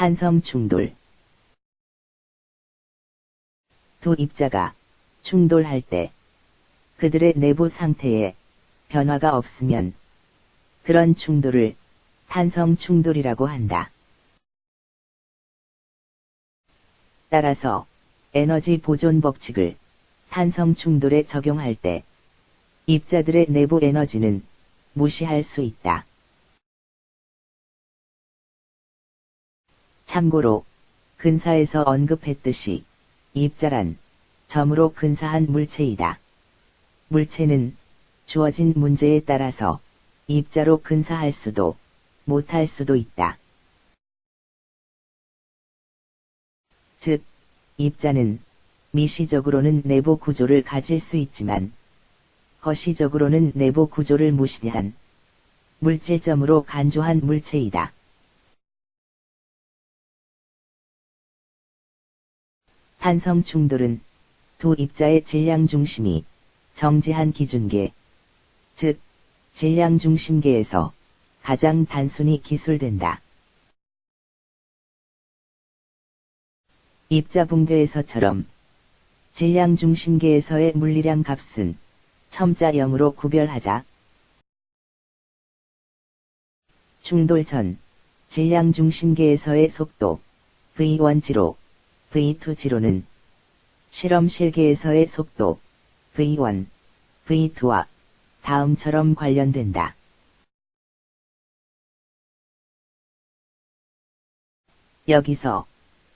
탄성 충돌 두 입자가 충돌할 때 그들의 내부 상태에 변화가 없으면 그런 충돌을 탄성 충돌이라고 한다. 따라서 에너지 보존 법칙을 탄성 충돌에 적용할 때 입자들의 내부 에너지는 무시할 수 있다. 참고로 근사에서 언급했듯이 입자란 점으로 근사한 물체이다. 물체는 주어진 문제에 따라서 입자로 근사할 수도 못할 수도 있다. 즉, 입자는 미시적으로는 내부 구조를 가질 수 있지만 거시적으로는 내부 구조를 무시한 물질점으로 간주한 물체이다. 탄성 충돌은 두 입자의 질량 중심이 정지한 기준계, 즉, 질량 중심계에서 가장 단순히 기술된다. 입자 붕괴에서처럼 질량 중심계에서의 물리량 값은 첨자 0으로 구별하자. 충돌 전 질량 중심계에서의 속도 V1지로 V2 지로는 실험 실계에서의 속도 V1, V2와 다음처럼 관련된다. 여기서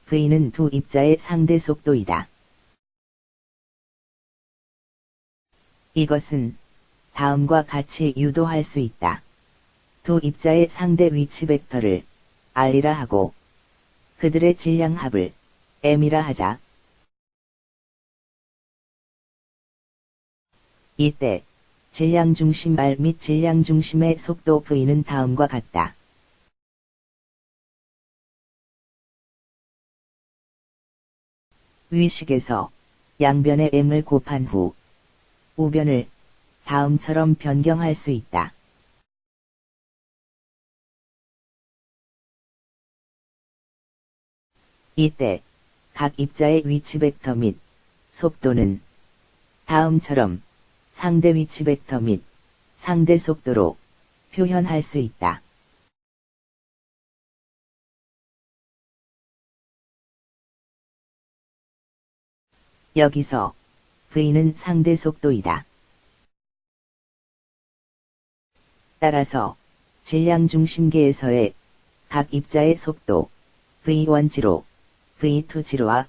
V는 두 입자의 상대 속도이다. 이것은 다음과 같이 유도할 수 있다. 두 입자의 상대 위치 벡터를 R이라 하고 그들의 질량 합을 M이라 하자. 이때 질량 중심 R 및 질량 중심의 속도 V는 다음과 같다. 위식에서 양변의 m을 곱한 후 우변을 다음처럼 변경할 수 있다. 이때 각 입자의 위치 벡터 및 속도는 다음처럼 상대 위치 벡터 및 상대 속도로 표현할 수 있다. 여기서 V는 상대 속도이다. 따라서 질량 중심계에서의 각 입자의 속도 V1지로 V2 지로와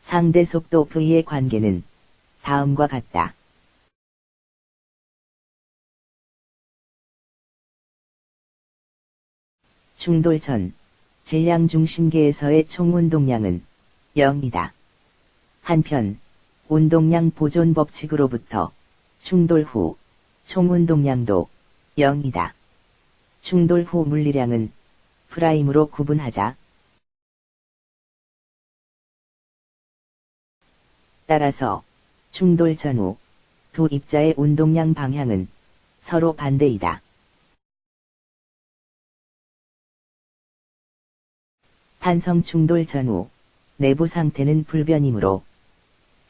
상대 속도 V의 관계는 다음과 같다. 충돌 전 질량 중심계에서의 총 운동량은 0이다. 한편 운동량 보존 법칙으로부터 충돌 후 총 운동량도 0이다. 충돌 후 물리량은 프라임으로 구분하자. 따라서 충돌 전후 두 입자의 운동량 방향은 서로 반대이다. 탄성 충돌 전후 내부 상태는 불변이므로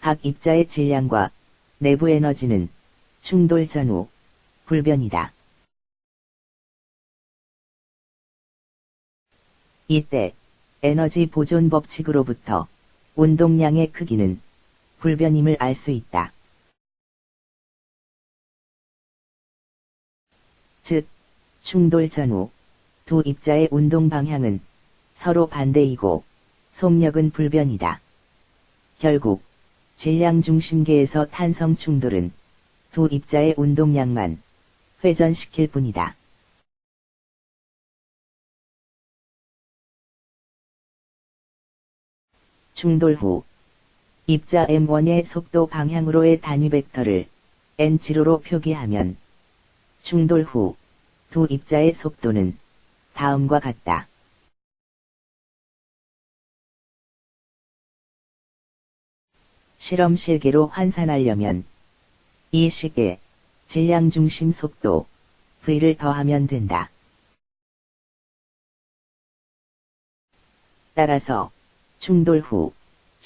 각 입자의 질량과 내부 에너지는 충돌 전후 불변이다. 이때 에너지 보존 법칙으로부터 운동량의 크기는 불변임을 알 수 있다. 즉, 충돌 전후 두 입자의 운동 방향은 서로 반대이고 속력은 불변이다. 결국 질량 중심계에서 탄성 충돌은 두 입자의 운동량만 회전시킬 뿐이다. 충돌 후 입자 m1의 속도 방향으로의 단위 벡터를 n0로 표기하면 충돌 후 두 입자의 속도는 다음과 같다. 실험 실계로 환산하려면 이 식에 질량 중심 속도 V를 더하면 된다. 따라서 충돌 후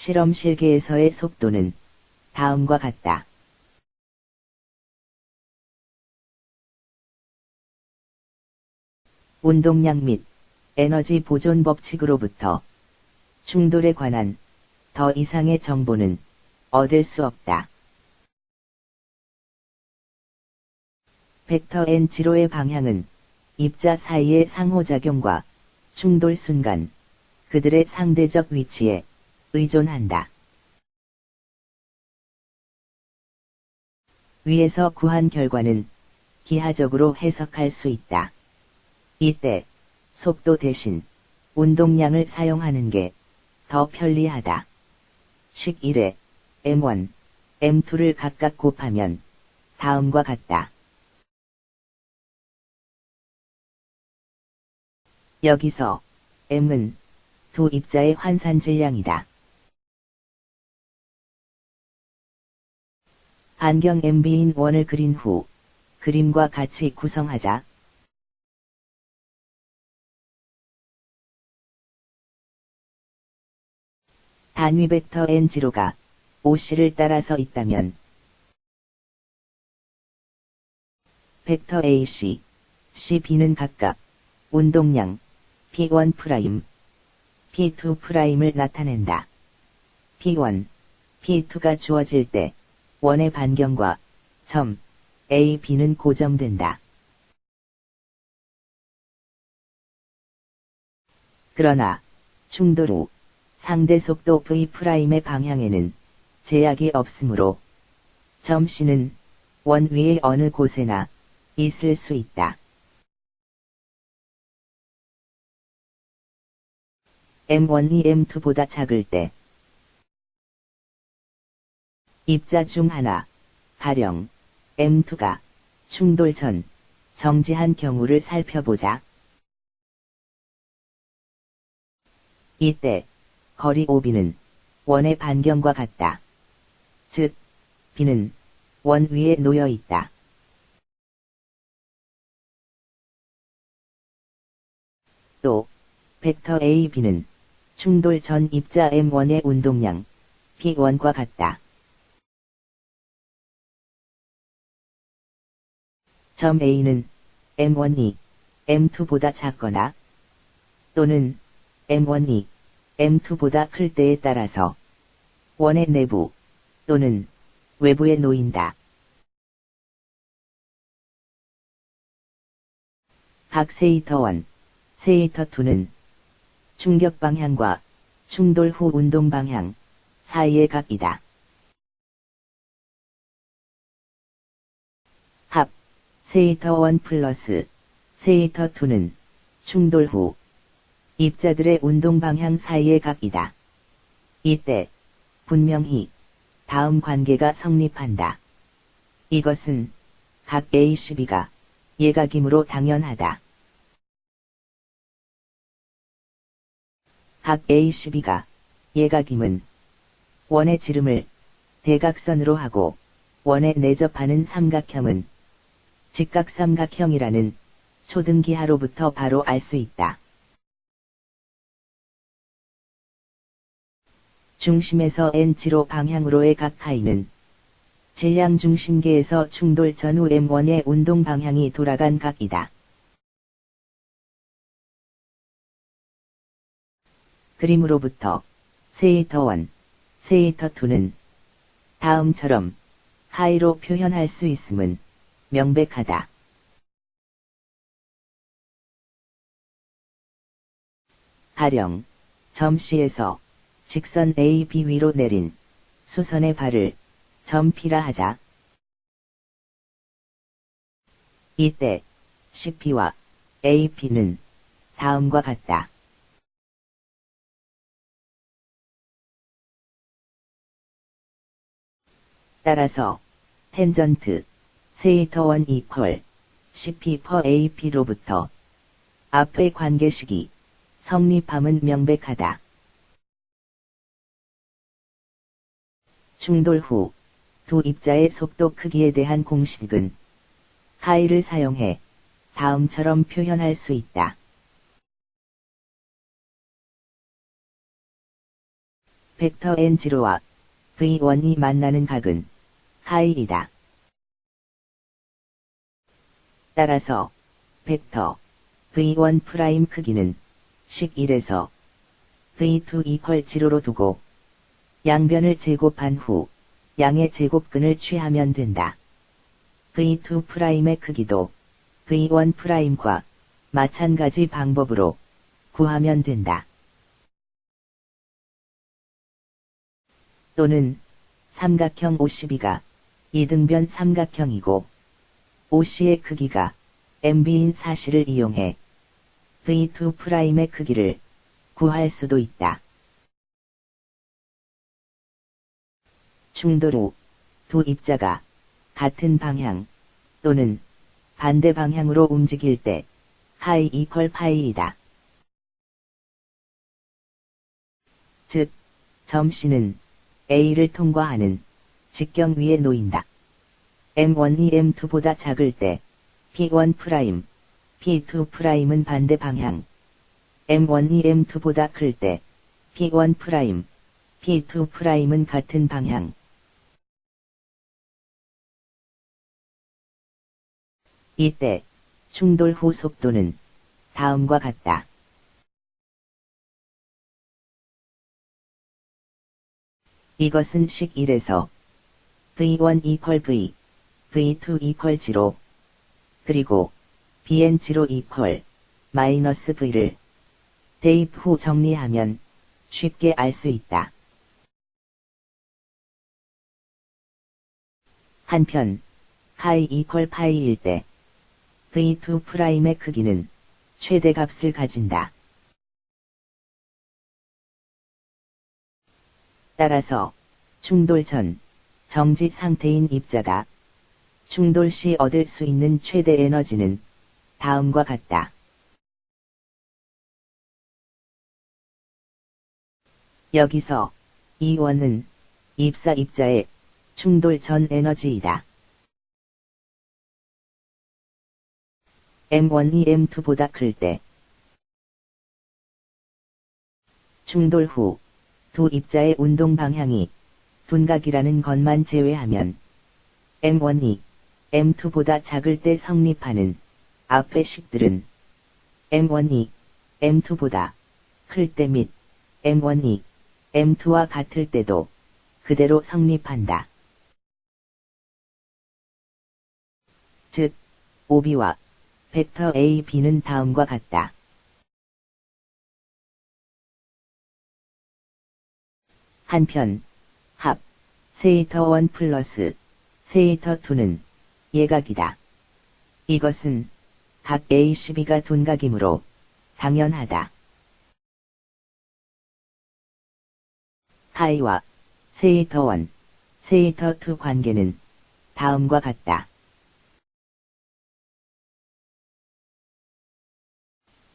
실험 실계에서의 속도는 다음과 같다. 운동량 및 에너지 보존 법칙으로부터 충돌에 관한 더 이상의 정보는 얻을 수 없다. 벡터 n 지로의 방향은 입자 사이의 상호작용과 충돌 순간 그들의 상대적 위치에 의존한다. 위에서 구한 결과는 기하적으로 해석할 수 있다. 이때 속도 대신 운동량을 사용하는 게 더 편리하다. 식 1에 M1, M2를 각각 곱하면 다음과 같다. 여기서 M은 두 입자의 환산 질량이다. 반경 MB인 원을 그린 후 그림과 같이 구성하자. 단위 벡터 n0가 OC를 따라서 있다면 벡터 AC, CB는 각각 운동량 P1', P2'을 나타낸다. P1, P2가 주어질 때 원의 반경과 점 A, B는 고정된다. 그러나 충돌 후 상대 속도 V'의 방향에는 제약이 없으므로 점 C는 원 위의 어느 곳에나 있을 수 있다. M1이 M2보다 작을 때 입자 중 하나, 가령 M2가 충돌 전 정지한 경우를 살펴보자. 이때 거리 OB는 원의 반경과 같다. 즉, B는 원 위에 놓여 있다. 또, 벡터 AB는 충돌 전 입자 M1의 운동량 P1과 같다. 점 A는 M1이 M2보다 작거나 또는 M1이 M2보다 클 때에 따라서 원의 내부 또는 외부에 놓인다. 각 세이터 1, 세이터 2는 충격 방향과 충돌 후 운동 방향 사이의 각이다. 세이터 1 플러스 세이터 2는 충돌 후 입자들의 운동 방향 사이의 각이다. 이때 분명히 다음 관계가 성립한다. 이것은 각 A12가 예각이므로 당연하다. 각 A12가 예각임은 원의 지름을 대각선으로 하고 원에 내접하는 삼각형은 직각삼각형이라는 초등기하로부터 바로 알 수 있다. 중심에서 N치로 방향으로의 각 하이는 질량 중심계에서 충돌 전후 M1의 운동 방향이 돌아간 각이다. 그림으로부터 세이터 1, 세이터 2는 다음처럼 하이로 표현할 수 있음은 명백하다. 가령 점 C에서 직선 AB 위로 내린 수선의 발을 점 P라 하자. 이때 CP와 AP는 다음과 같다. 따라서 텐전트 세이터 1 이퀄 CP 퍼 AP로부터 앞의 관계식이 성립함은 명백하다. 충돌 후 두 입자의 속도 크기에 대한 공식은 하이를 사용해 다음처럼 표현할 수 있다. 벡터 N0와 V1이 만나는 각은 하이이다. 따라서 벡터 V1 프라임 크기는 식 1에서 V2 equal 0로 두고 양변을 제곱한 후 양의 제곱근을 취하면 된다. V2 프라임의 크기도 V1 프라임과 마찬가지 방법으로 구하면 된다. 또는 삼각형 OCB가 이등변 삼각형이고 OC의 크기가 MB인 사실을 이용해 V2 프라임의 크기를 구할 수도 있다. 충돌 후 두 입자가 같은 방향 또는 반대 방향으로 움직일 때 하이 equal 파이이다. 즉, 점 C는 A를 통과하는 직경 위에 놓인다. M1이 M2보다 작을 때 P1 프라임, P2 프라임은 반대 방향. M1이 M2보다 클 때 P1 프라임, P2 프라임은 같은 방향. 이때 충돌 후 속도는 다음과 같다. 이것은 식 1에서 V1 이퀄 V, V2 이퀄 0, 그리고 BN 0 이퀄 마이너스 V를 대입 후 정리하면 쉽게 알 수 있다. 한편, 카이 equal 파이일 때 V2 prime의 크기는 최대값을 가진다. 따라서 충돌 전 정지 상태인 입자가 충돌 시 얻을 수 있는 최대 에너지는 다음과 같다. 여기서 이 원은 입사 입자의 충돌 전 에너지이다. M1이 M2보다 클 때 충돌 후 두 입자의 운동 방향이 둔각이라는 것만 제외하면 M1이 M2보다 작을 때 성립하는 앞의 식들은 M1이 M2보다 클 때 및 M1이 M2와 같을 때도 그대로 성립한다. 즉, OB와 벡터 A, B는 다음과 같다. 한편, 합, 세이터 1 플러스 세이터 2는 예각이다. 이것은 각 A12가 둔각이므로 당연하다. 하이와 세이터 1, 세이터 2 관계는 다음과 같다.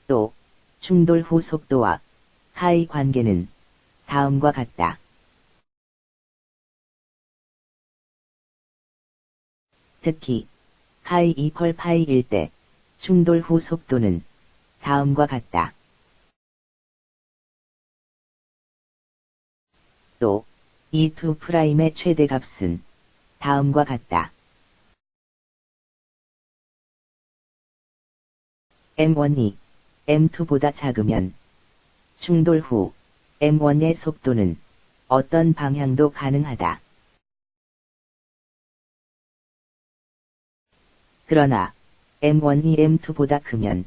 또 충돌 후 속도와 카이 관계는 다음과 같다. 특히 카이 equal 파이일 때 충돌 후 속도는 다음과 같다. 또 E2 prime의 최대값은 다음과 같다. M1이 M2보다 작으면 충돌 후 M1의 속도는 어떤 방향도 가능하다. 그러나 M1이 M2보다 크면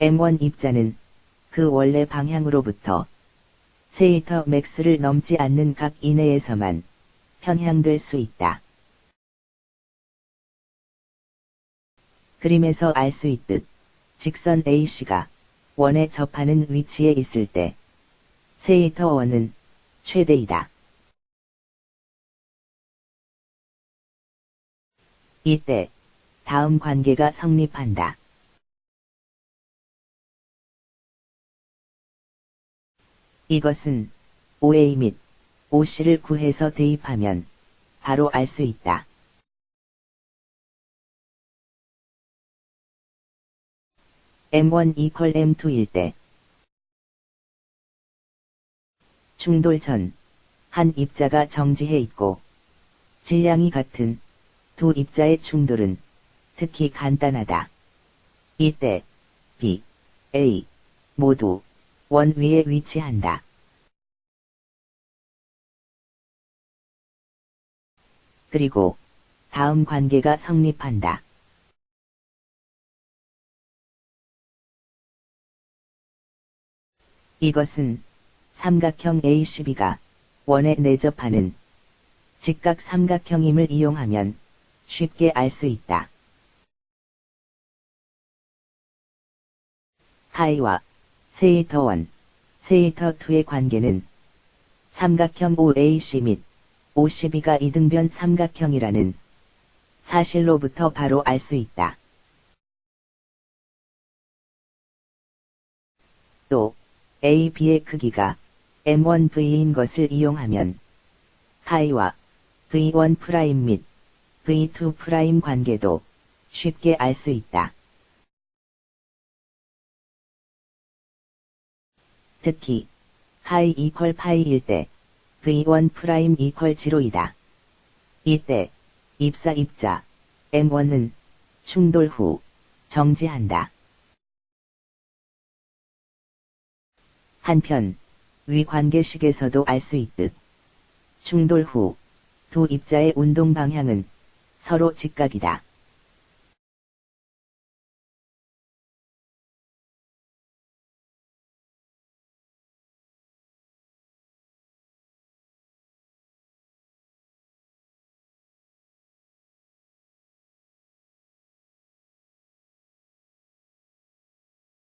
M1 입자는 그 원래 방향으로부터 세이터 맥스를 넘지 않는 각 이내에서만 편향될 수 있다. 그림에서 알 수 있듯 직선 AC가 원에 접하는 위치에 있을 때 세이터 원은 최대이다. 이때 다음 관계가 성립한다. 이것은 OA 및 OC를 구해서 대입하면 바로 알 수 있다. M1 이퀄 M2일 때 충돌 전 한 입자가 정지해 있고 질량이 같은 두 입자의 충돌은 특히 간단하다. 이때 B, A 모두 원 위에 위치한다. 그리고 다음 관계가 성립한다. 이것은 삼각형 A12가 원에 내접하는 직각 삼각형임을 이용하면 쉽게 알 수 있다. 하이와 세이터 1, 세이터 2의 관계는 삼각형 OAC 및 OCB가 이등변 삼각형이라는 사실로부터 바로 알 수 있다. 또 AB의 크기가 M1V인 것을 이용하면 하이와 V1' 및 V2' 관계도 쉽게 알 수 있다. 특히 카이 equal 파이일 때 V1' equal 제로이다. 이때 입사 입자 M1은 충돌 후 정지한다. 한편 위 관계식에서도 알 수 있듯 충돌 후 두 입자의 운동 방향은 서로 직각이다.